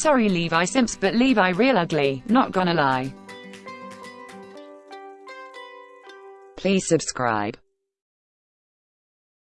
Sorry Levi Simps but Levi real ugly, not gonna lie. Please subscribe.